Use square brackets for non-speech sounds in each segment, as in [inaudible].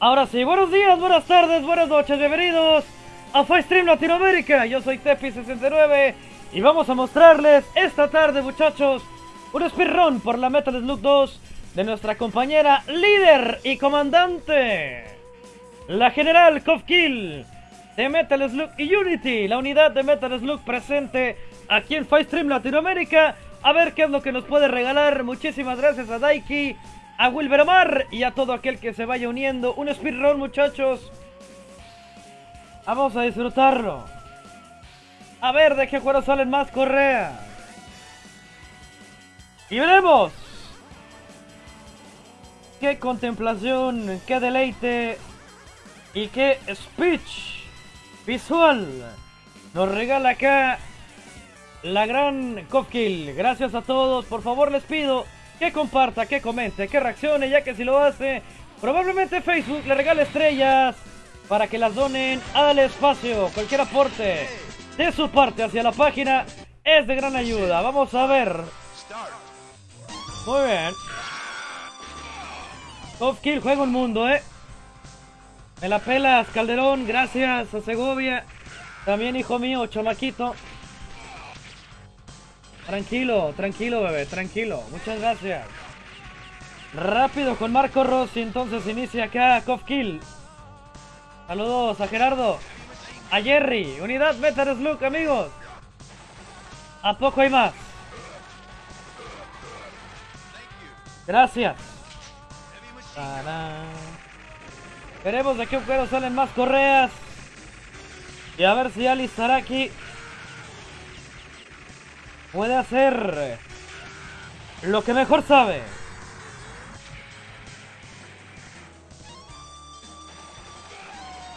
Ahora sí, buenos días, buenas tardes, buenas noches, bienvenidos a Stream Latinoamérica. Yo soy Tepi69 y vamos a mostrarles esta tarde, muchachos, un speedrun por la Metal Slug 2 de nuestra compañera líder y comandante, la General Kofkill de Metal Slug y Unity, la unidad de Metal Slug presente aquí en Stream Latinoamérica. A ver qué es lo que nos puede regalar. Muchísimas gracias a Daiki, a Wilber Omar y a todo aquel que se vaya uniendo. Un speedrun, muchachos. Vamos a disfrutarlo. A ver de qué cuero salen más correas. Y veremos. Qué contemplación, qué deleite y qué speech visual nos regala acá la gran Kofkill. Gracias a todos. Por favor les pido que comparta, que comente, que reaccione, ya que si lo hace, probablemente Facebook le regale estrellas para que las donen al espacio. Cualquier aporte de su parte hacia la página es de gran ayuda. Vamos a ver. Muy bien. Kofkill juega un mundo, ¿eh? Me la pelas, Calderón. Gracias a Segovia. También, hijo mío, chamaquito. Tranquilo, tranquilo, bebé, tranquilo. Muchas gracias. Rápido con Marco Rossi, entonces inicia acá Kof Kill. Saludos a Gerardo, a Jerry, unidad Metal Slug, amigos. ¿A poco hay más? Gracias. Veremos de qué cuero salen más correas. Y a ver si Ali Saraki puede hacer lo que mejor sabe.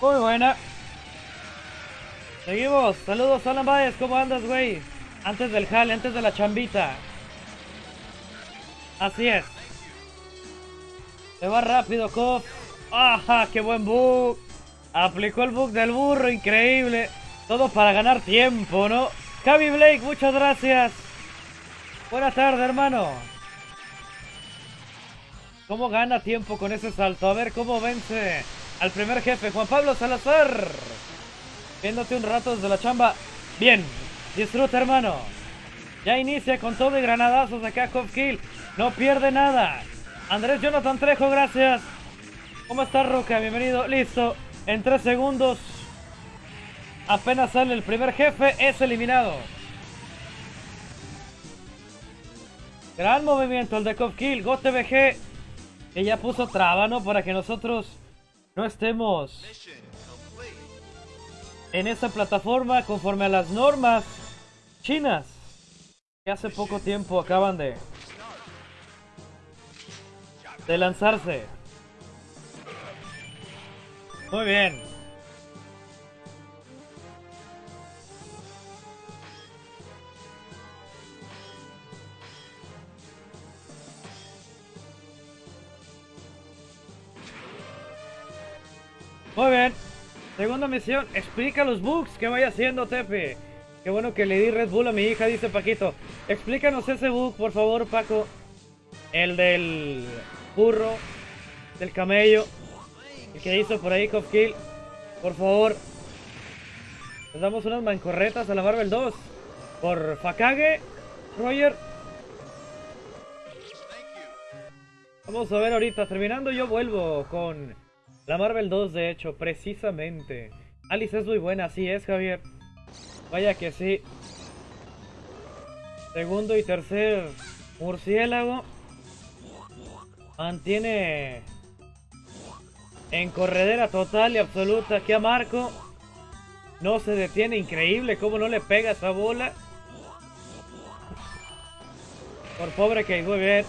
Muy buena. Seguimos. Saludos, Alan Baez. ¿Cómo andas, güey? Antes del jale, antes de la chambita. Así es. Se va rápido, Kof. ¡Ajá! ¡Qué buen bug! Aplicó el bug del burro, increíble. Todo para ganar tiempo, ¿no? Javi Blake, muchas gracias. Buenas tardes, hermano. ¿Cómo gana tiempo con ese salto? A ver cómo vence al primer jefe, Juan Pablo Salazar. Viéndote un rato desde la chamba. Bien, disfruta, hermano. Ya inicia con todo y granadazos acá, Kill. No pierde nada. Andrés Jonathan Trejo, gracias. ¿Cómo estás, Roca? Bienvenido. Listo. En tres segundos Apenas sale el primer jefe, es eliminado. Gran movimiento el de Kill, GoTVG, que ya puso traba, ¿no? Para que nosotros no estemos en esa plataforma conforme a las normas chinas que hace poco tiempo acaban de de lanzarse. Muy bien. Muy bien. Segunda misión. Explica los bugs que vaya haciendo, Tepe. Qué bueno que le di Red Bull a mi hija, dice Paquito. Explícanos ese bug, por favor, Paco. El del burro, del camello. El que hizo por ahí Kill. Por favor. Les damos unas mancorretas a la Marvel 2. Por Fakage, Roger. Vamos a ver ahorita. Terminando yo vuelvo con la Marvel 2, de hecho, precisamente. Alice es muy buena, así es, Javier. Vaya que sí. Segundo y tercer murciélago. Mantiene en corredera total y absoluta aquí a Marco. No se detiene, increíble cómo no le pega esa bola. Por pobre que muy bien.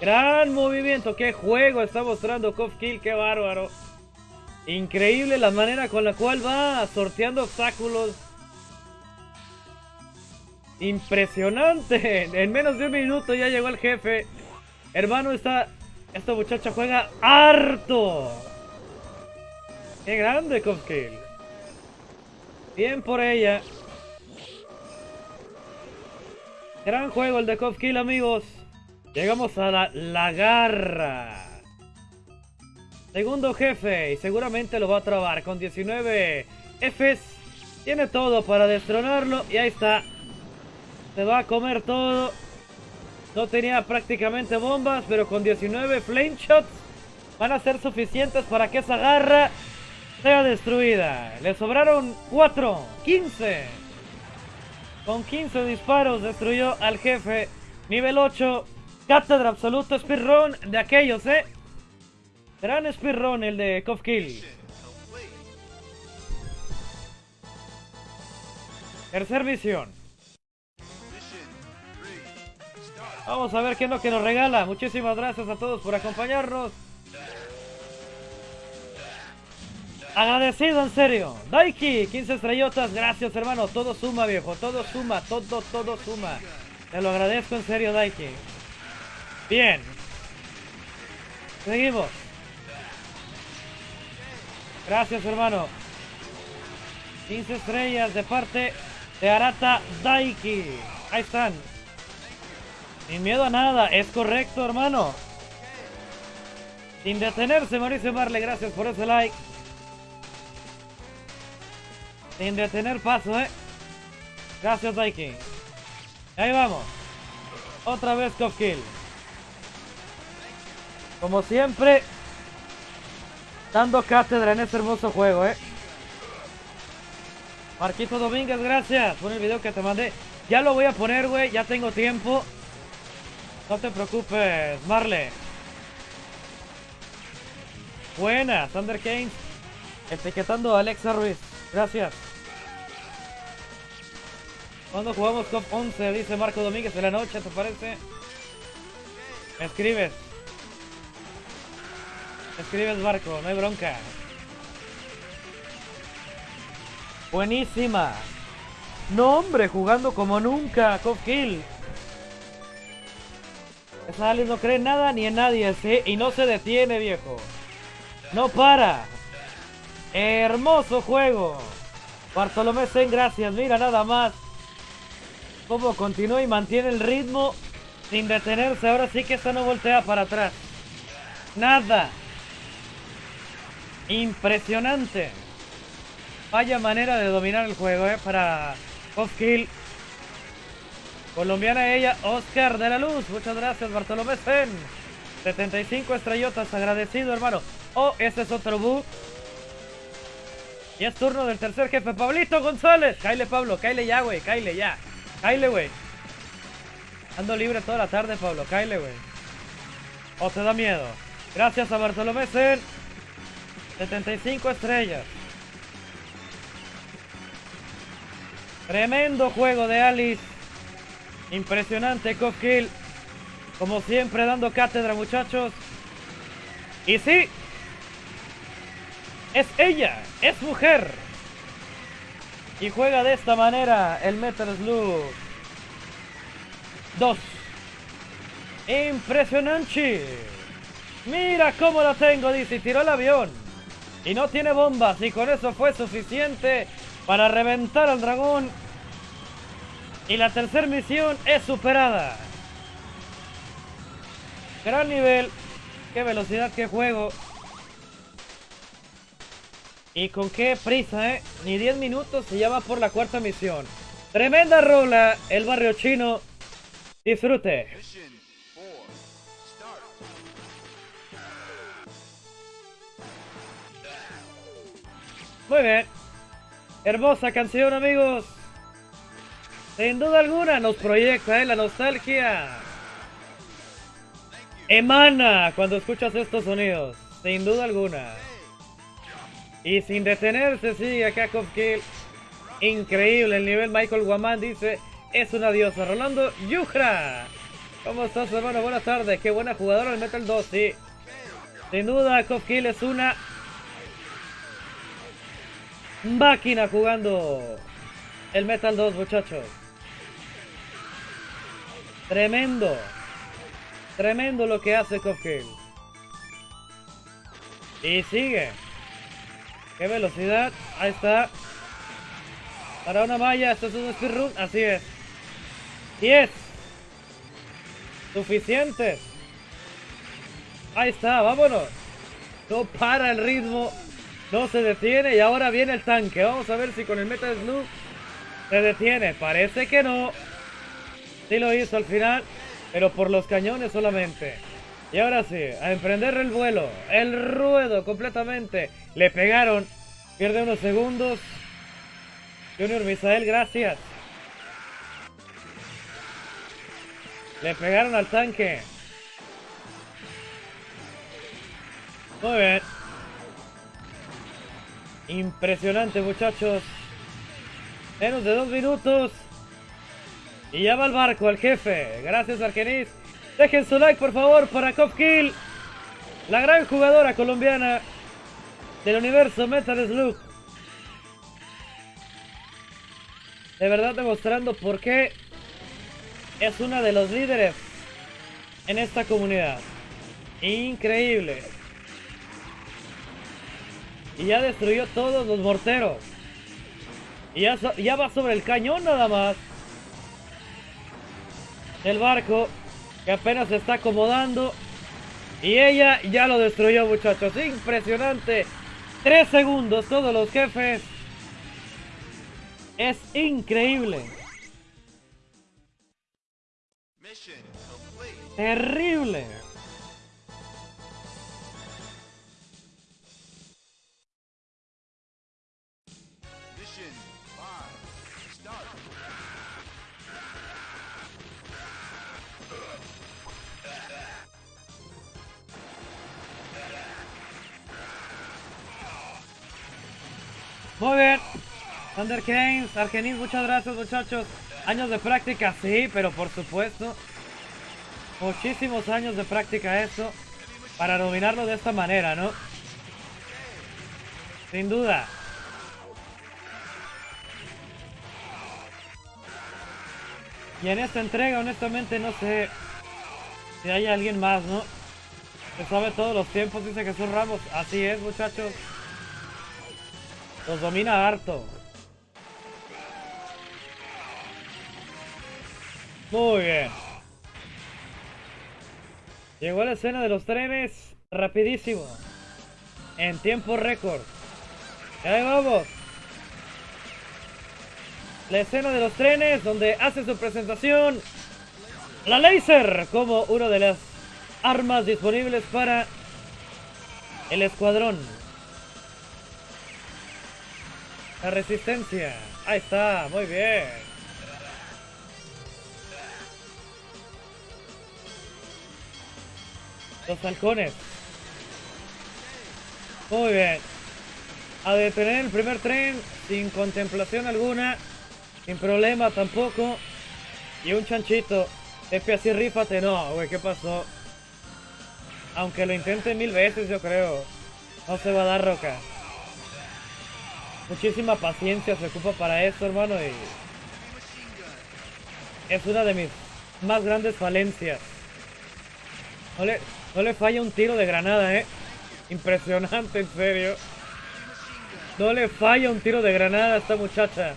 Gran movimiento, qué juego está mostrando Kill, qué bárbaro. Increíble la manera con la cual va sorteando obstáculos. Impresionante. [laughs] En menos de un minuto ya llegó el jefe. Hermano, esta, esta muchacha juega harto. Qué grande Kill. Bien por ella. Gran juego el de Kill, amigos. Llegamos a la, garra. Segundo jefe. Y seguramente lo va a trabar con 19 Fs. Tiene todo para destronarlo. Y ahí está. Se va a comer todo. No tenía prácticamente bombas. Pero con 19 flame shots. Van a ser suficientes para que esa garra sea destruida. Le sobraron 4. 15. Con 15 disparos destruyó al jefe. Nivel 8. Cátedra absoluto speedrun de aquellos, ¿eh? Gran speedrun el de Kof Kill. Tercer misión. Vamos a ver qué es lo que nos regala. Muchísimas gracias a todos por acompañarnos. Agradecido, en serio. Daiki, 15 estrellotas. Gracias, hermano. Todo suma, viejo. Todo suma. Todo, todo suma. Te lo agradezco, en serio, Daiki. Bien. Seguimos. Gracias, hermano. 15 estrellas de parte de Arata Daiki. Ahí están. Sin miedo a nada. Es correcto, hermano. Sin detenerse, Mauricio Marle. Gracias por ese like. Sin detener paso, ¿eh? Gracias, Daiki. Ahí vamos. Otra vez Cof Kill. Como siempre, dando cátedra en este hermoso juego, ¿eh? Marquito Domínguez, gracias por el video que te mandé. Ya lo voy a poner, güey. Ya tengo tiempo. No te preocupes, Marle. Buena, Thunder Keynes. Etiquetando a Alexa Ruiz. Gracias. ¿Cuándo jugamos Top 11? Dice Marco Domínguez de la noche, ¿te parece? Escribes. Escribes, Marco, no hay bronca. Buenísima. No, hombre, jugando como nunca, Cop Kill. Esa Alice no cree nada ni en nadie, ¿sí? Y no se detiene, viejo. No para. Hermoso juego. Bartolomé Zen, gracias. Mira nada más. Cómo continúa y mantiene el ritmo sin detenerse. Ahora sí que esta no voltea para atrás. Nada. Impresionante. Vaya manera de dominar el juego, ¿eh? Para Off Kill. Colombiana ella, Oscar de la Luz. Muchas gracias, Bartolomé Zen. 75 estrellotas, agradecido, hermano. Oh, este es otro bug. Y es turno del tercer jefe, Pablito González. Caile, Pablo, caile ya, güey, caile ya. Caile, güey. Ando libre toda la tarde, Pablo, caile, güey. O te da miedo. Gracias a Bartolomé Zen. 75 estrellas. Tremendo juego de Alice. Impresionante Kill. Como siempre dando cátedra muchachos. Y sí. Es ella. Es mujer. Y juega de esta manera el Metal Slug 2. Impresionante. Mira cómo lo tengo, dice. Tiró el avión. Y no tiene bombas. Y con eso fue suficiente para reventar al dragón. Y la tercera misión es superada. Gran nivel. Qué velocidad, qué juego. Y con qué prisa, ¿eh? Ni 10 minutos se llama por la cuarta misión. Tremenda rola, el barrio chino. Disfrute. Muy bien. Hermosa canción, amigos. Sin duda alguna nos proyecta, ¿eh? La nostalgia. Emana cuando escuchas estos sonidos. Sin duda alguna. Y sin detenerse sigue acá Cof Kill. Increíble el nivel. Michael Guamán dice, es una diosa. Rolando Yujra. ¿Cómo estás, hermano? Buenas tardes. Qué buena jugadora del Metal 2, sí. Sin duda, Cof Kill es una máquina jugando el Metal 2, muchachos. Tremendo. Tremendo lo que hace Cof Kill. Y sigue. ¡Qué velocidad! Ahí está. Para una malla, esto es un speedrun. Así es. 10. Suficiente. Ahí está, vámonos. No para el ritmo. No se detiene y ahora viene el tanque. Vamos a ver si con el Meta Slug se detiene. Parece que no. Sí lo hizo al final, pero por los cañones solamente. Y ahora sí, a emprender el vuelo. El ruedo completamente. Le pegaron. Pierde unos segundos. Junior Misael, gracias. Le pegaron al tanque. Muy bien. Impresionante, muchachos. Menos de dos minutos. Y ya va el barco, el jefe. Gracias, Arkenis. Dejen su like, por favor, para Kill. La gran jugadora colombiana del universo Metal Slug. De verdad demostrando por qué es una de los líderes en esta comunidad. Increíble. Y ya destruyó todos los morteros. Y ya, ya va sobre el cañón nada más. El barco que apenas se está acomodando. Y ella ya lo destruyó muchachos. Impresionante. Tres segundos todos los jefes. Es increíble. Terrible. Muy bien. Thunder Keynes, Argenis, muchas gracias muchachos. Años de práctica, sí, pero por supuesto. Muchísimos años de práctica esto. Para dominarlo de esta manera, ¿no? Sin duda. Y en esta entrega, honestamente, no sé si hay alguien más, ¿no? Que sabe todos los tiempos, dice Jesús Ramos. Así es, muchachos. Los domina harto. Muy bien. Llegó la escena de los trenes rapidísimo. En tiempo récord. ahí vamos. La escena de los trenes donde hace su presentación la laser como una de las armas disponibles para el escuadrón. La resistencia. Ahí está, muy bien. Los halcones. Muy bien. A detener el primer tren sin contemplación alguna. Sin problema tampoco. Y un chanchito. Epe así rífate. No, güey, ¿qué pasó? Aunque lo intente mil veces, yo creo. No se va a dar roca. Muchísima paciencia se ocupa para esto, hermano, y... Es una de mis más grandes falencias. No le, no le falla un tiro de granada, ¿eh? Impresionante, en serio. No le falla un tiro de granada a esta muchacha.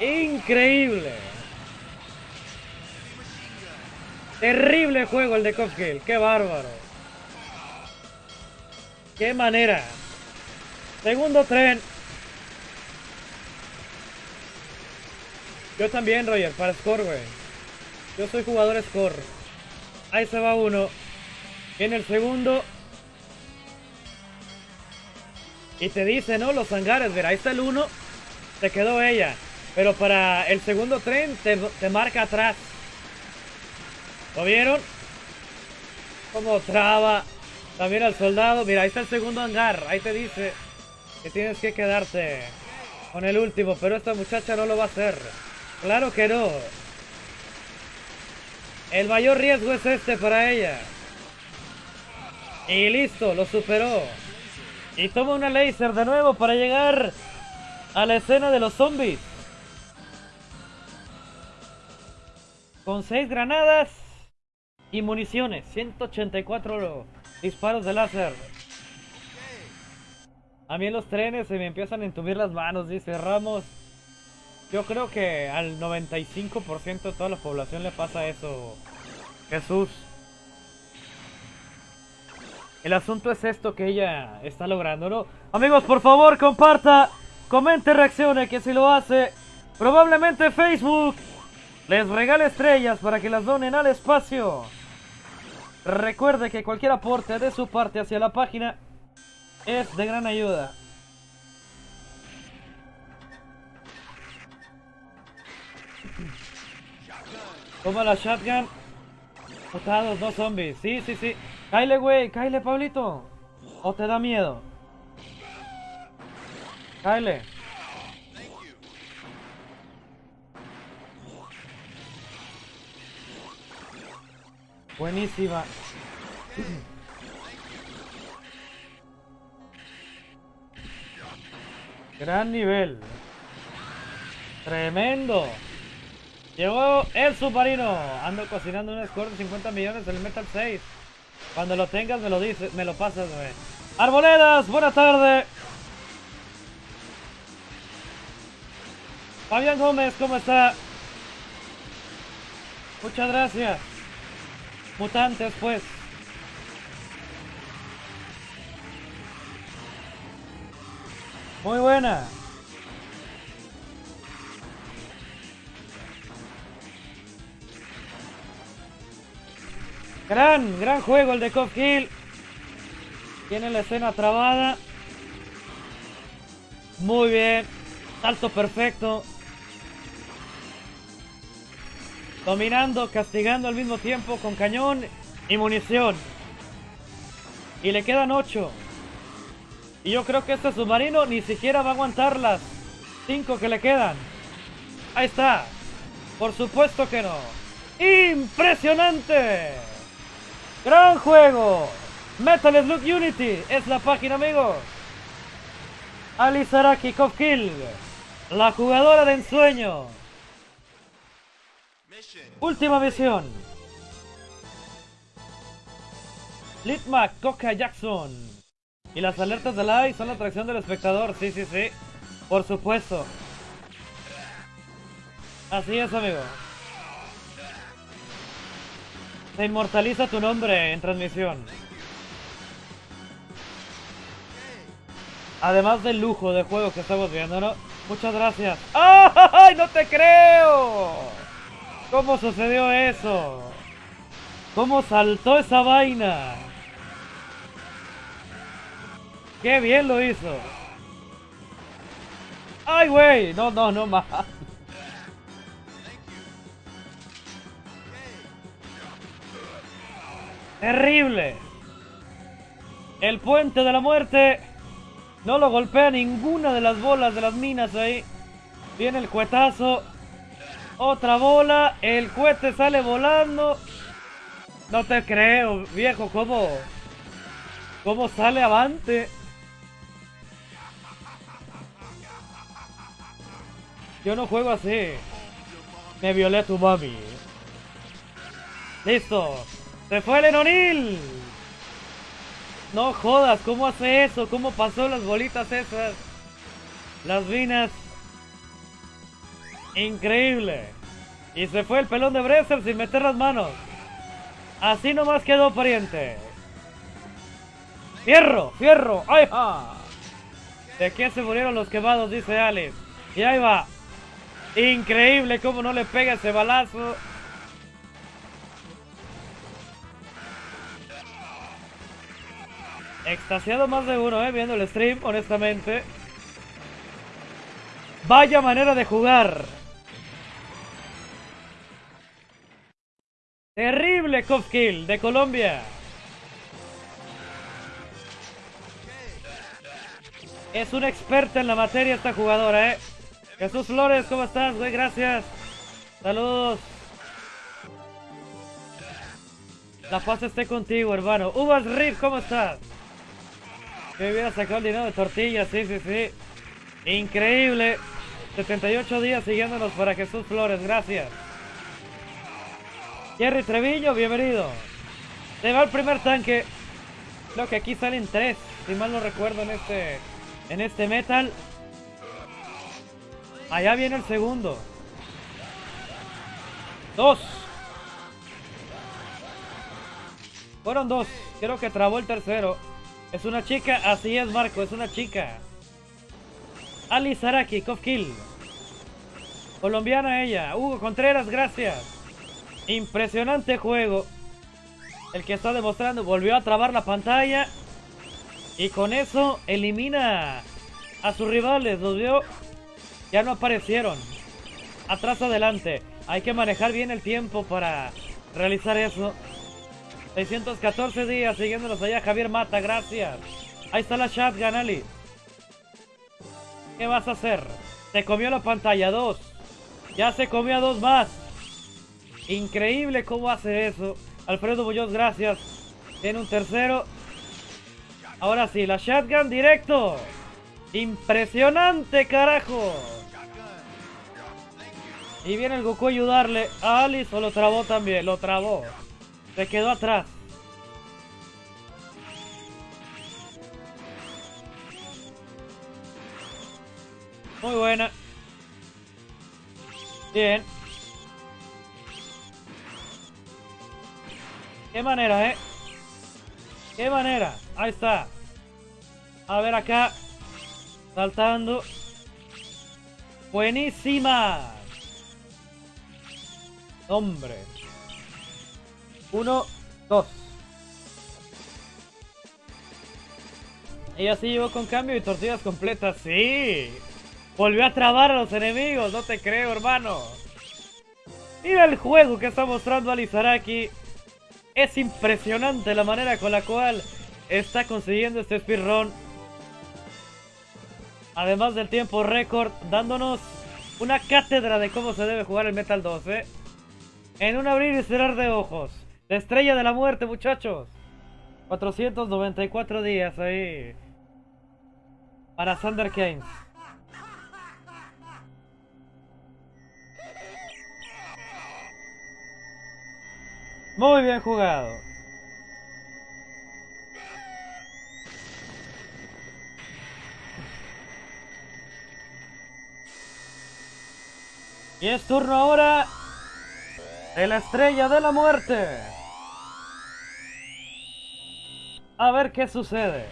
Increíble. Terrible juego el de Cocktail. Qué bárbaro. Qué manera. Segundo tren. Yo también, Roger, para score, güey. Yo soy jugador score. Ahí se va uno. En el segundo. Y te dice, ¿no? Los hangares, ver, ahí está el uno. Te quedó ella. Pero para el segundo tren te, te marca atrás. ¿Lo vieron? Como traba. También al soldado. Mira, ahí está el segundo hangar. Ahí te dice que tienes que quedarte con el último, pero esta muchacha no lo va a hacer. Claro que no. El mayor riesgo es este para ella. Y listo, lo superó. Y toma una laser de nuevo para llegar a la escena de los zombies. Con 6 granadas y municiones. 184 disparos de láser. A mí los trenes se me empiezan a entumir las manos, dice Ramos. Yo creo que al 95% de toda la población le pasa eso. Jesús. El asunto es esto que ella está logrando, ¿no? Amigos, por favor, comparta, comente, reaccione, que si lo hace, probablemente Facebook les regale estrellas para que las donen al espacio. Recuerde que cualquier aporte de su parte hacia la página es de gran ayuda. Toma la shotgun. Mutados, no zombies. Sí, sí, sí. Caile, güey. Caile, Pablito. ¿O te da miedo? Caile. Buenísima. [clears throat] Gran nivel. Tremendo. Llegó el submarino. Ando cocinando un score de 50 millones en el Metal 6. Cuando lo tengas me lo dices, me lo pasas, güey. Arboledas, buena tarde. Fabián Gómez, ¿cómo está? Muchas gracias. Mutantes, pues. Muy buena. Gran, gran juego el de Coff Hill. Tiene la escena trabada. Muy bien. Salto perfecto. Dominando, castigando al mismo tiempo con cañón y munición. Y le quedan 8. Y yo creo que este submarino ni siquiera va a aguantar las 5 que le quedan. Ahí está. Por supuesto que no. ¡Impresionante! ¡Gran juego! Metal Slug Unity es la página, amigos. Alisaraki Kill, la jugadora de ensueño. Última misión. Litmac Coca Jackson. Y las alertas de like son la atracción del espectador. Sí, sí, sí. Por supuesto. Así es, amigo. Se inmortaliza tu nombre en transmisión. Además del lujo de juego que estamos viendo, ¿no? Muchas gracias. ¡Ay, no te creo! ¿Cómo sucedió eso? ¿Cómo saltó esa vaina? ¡Qué bien lo hizo! ¡Ay, güey! No, no, no más. ¡Terrible! El puente de la muerte no lo golpea ninguna de las bolas de las minas ahí. Viene el cuetazo. Otra bola. El cohete sale volando. No te creo, viejo. ¿Cómo? ¿Cómo sale avante? Yo no juego así. Me violé tu mami. Listo. ¡Se fue el Enonil! No jodas, ¿cómo hace eso? ¿Cómo pasó las bolitas esas? Las vinas. Increíble. Y se fue el pelón de Bresser sin meter las manos. Así nomás quedó pariente. ¡Fierro! ¡Fierro! ¡Ay ja! ¿De qué se murieron los quemados? Dice Alex. Y ahí va. Increíble cómo no le pega ese balazo. Extasiado más de uno, eh, viendo el stream, honestamente. Vaya manera de jugar. Terrible Kill de Colombia. Es una experta en la materia esta jugadora, eh. Jesús Flores, ¿cómo estás, güey? Gracias. Saludos. La paz esté contigo, hermano. Uvas Rip, ¿cómo estás? Me hubiera sacado el dinero de tortillas, sí, sí, sí. Increíble. 78 días siguiéndonos para Jesús Flores, gracias. Jerry Treviño, bienvenido. Se va el primer tanque. Creo que aquí salen tres, si mal no recuerdo en este, en este metal. Allá viene el segundo. Dos. Fueron dos. Creo que trabó el tercero. Es una chica. Así es, Marco. Es una chica. Ali Saraki, Kof Kill. Colombiana ella. Hugo Contreras, gracias. Impresionante juego. El que está demostrando. Volvió a trabar la pantalla. Y con eso elimina a sus rivales. Los vio. Ya no aparecieron. Atrás, adelante. Hay que manejar bien el tiempo para realizar eso. 614 días siguiéndonos allá. Javier Mata, gracias. Ahí está la shotgun, Ali. ¿Qué vas a hacer? Se comió la pantalla, dos. Ya se comió a dos más. Increíble cómo hace eso. Alfredo Muñoz, gracias. Tiene un tercero. Ahora sí, la shotgun directo. Impresionante, carajo. Y viene el Goku a ayudarle Alice o lo trabó también, lo trabó. Se quedó atrás. Muy buena. Bien. Qué manera, ¿eh? Qué manera. Ahí está. A ver acá. Saltando. Buenísima. Hombre. Uno, dos. Ella sí llegó con cambio y tortillas completas. Sí. Volvió a trabar a los enemigos. No te creo, hermano. Mira el juego que está mostrando Alizaraki. Es impresionante la manera con la cual está consiguiendo este speedrun. Además del tiempo récord, dándonos una cátedra de cómo se debe jugar el Metal 2, ¿eh? En un abrir y cerrar de ojos. La estrella de la muerte, muchachos. 494 días ahí. Para Thunder Keynes. Muy bien jugado. Y es turno ahora de la estrella de la muerte. A ver qué sucede.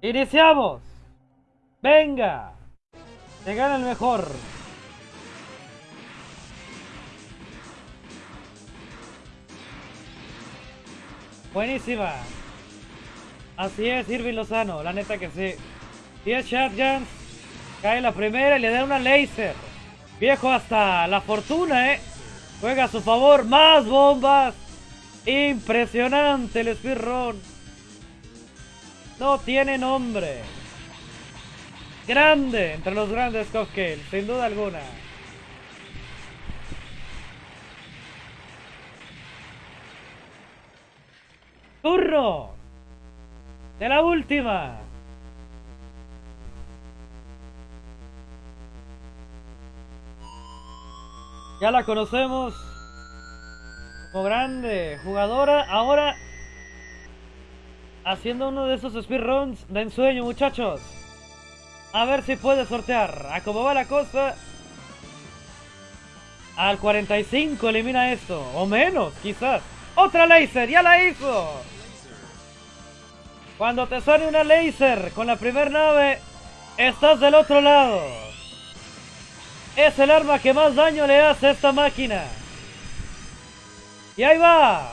Iniciamos. Venga. Que gana el mejor. Buenísima. Así es, Irving Lozano, la neta que sí. 10 shotguns. Cae la primera y le da una laser. Viejo hasta la fortuna, ¿eh? Juega a su favor. Más bombas. Impresionante el speedrun. No tiene nombre. Grande entre los grandes cocktails, sin duda alguna. Turno de la última. Ya la conocemos como grande jugadora. Ahora haciendo uno de esos speedruns de ensueño, muchachos. A ver si puede sortear. A cómo va la cosa. Al 45 elimina esto. O menos, quizás. ¡Otra laser! ¡Ya la hizo! Cuando te sale una laser con la primera nave, estás del otro lado. Es el arma que más daño le hace a esta máquina. Y ahí va.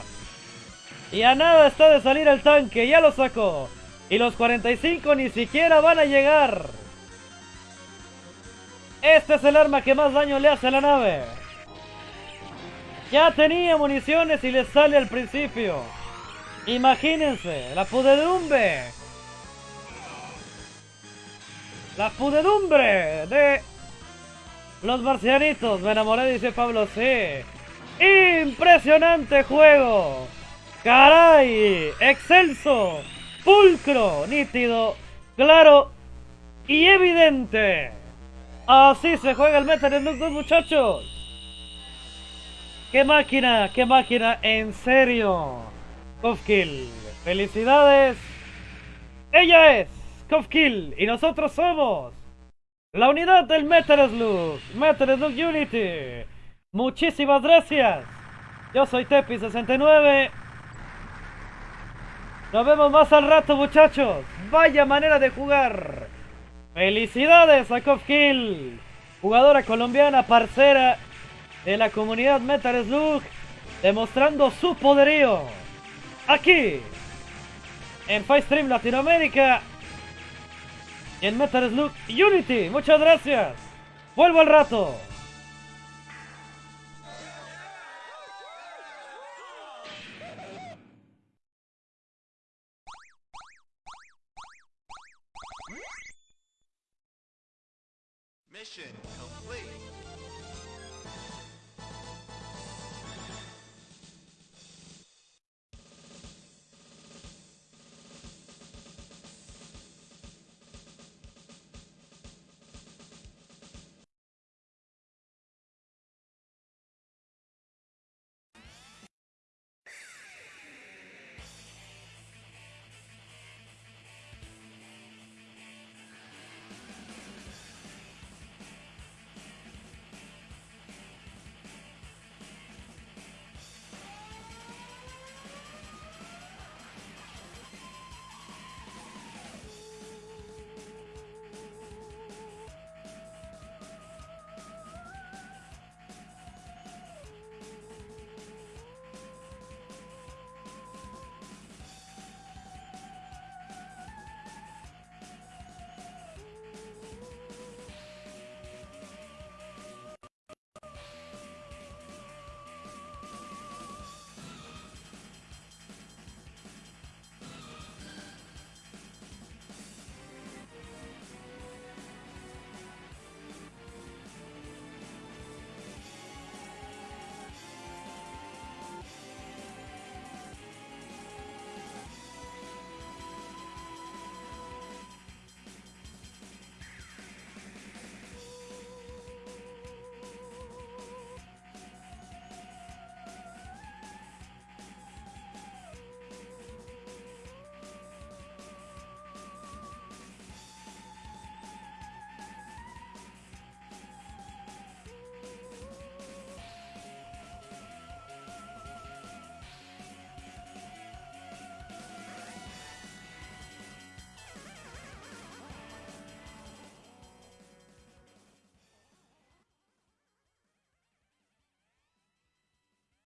Y a nada está de salir el tanque, ya lo sacó. Y los 45 ni siquiera van a llegar. Este es el arma que más daño le hace a la nave. Ya tenía municiones y le sale al principio. Imagínense, la pudedumbre. La pudedumbre de los marcianitos. Me enamoré, dice Pablo C. ¡Impresionante juego! ¡Caray! ¡Excelso! ¡Pulcro! Nítido, claro y evidente. Así se juega el Metal Slug 2, muchachos. ¡Qué máquina! ¡Qué máquina! ¡En serio! Kofkill, felicidades. Ella es Kofkill y nosotros somos la unidad del Metal Slug, Metal Slug Unity. Muchísimas gracias. Yo soy Tepi69 Nos vemos más al rato, muchachos. Vaya manera de jugar. Felicidades a Kill, jugadora colombiana parcera de la comunidad Metal Slug, demostrando su poderío. Aquí, en Stream Latinoamérica en Metal Slug Unity. Muchas gracias. Vuelvo al rato. Mission complete.